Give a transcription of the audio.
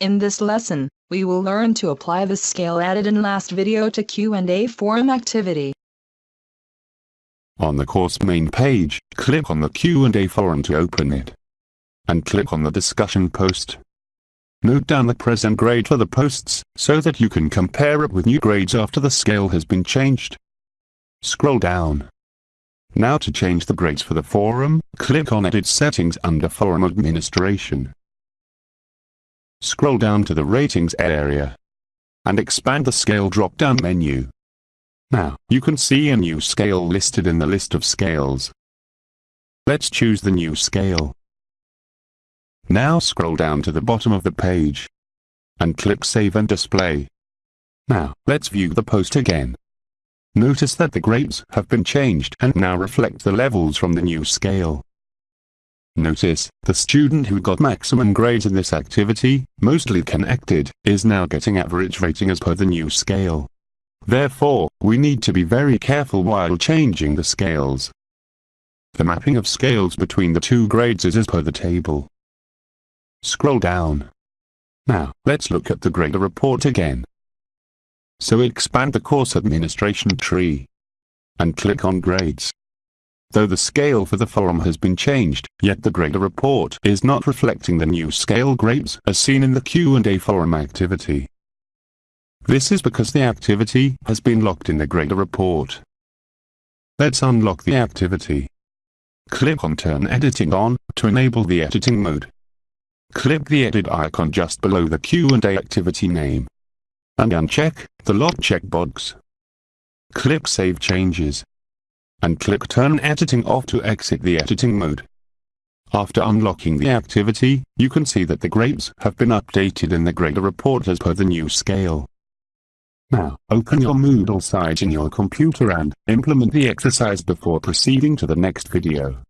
In this lesson, we will learn to apply the scale added in last video to Q&A forum activity. On the course main page, click on the Q&A forum to open it. And click on the discussion post. Note down the present grade for the posts, so that you can compare it with new grades after the scale has been changed. Scroll down. Now to change the grades for the forum, click on Edit Settings under Forum Administration. Scroll down to the Ratings area. And expand the Scale drop-down menu. Now, you can see a new scale listed in the list of scales. Let's choose the new scale. Now scroll down to the bottom of the page. And click Save and Display. Now, let's view the post again. Notice that the grades have been changed and now reflect the levels from the new scale. Notice, the student who got maximum grades in this activity, mostly connected, is now getting average rating as per the new scale. Therefore, we need to be very careful while changing the scales. The mapping of scales between the two grades is as per the table. Scroll down. Now, let's look at the grader report again. So expand the course administration tree. And click on grades. Though the scale for the forum has been changed, yet the grader report is not reflecting the new scale grades as seen in the Q&A forum activity. This is because the activity has been locked in the grader report. Let's unlock the activity. Click on Turn Editing On to enable the editing mode. Click the edit icon just below the Q&A activity name. And uncheck the lock checkbox. Click Save Changes. And click Turn Editing Off to exit the editing mode. After unlocking the activity, you can see that the grades have been updated in the grader report as per the new scale. Now, open your Moodle site in your computer and implement the exercise before proceeding to the next video.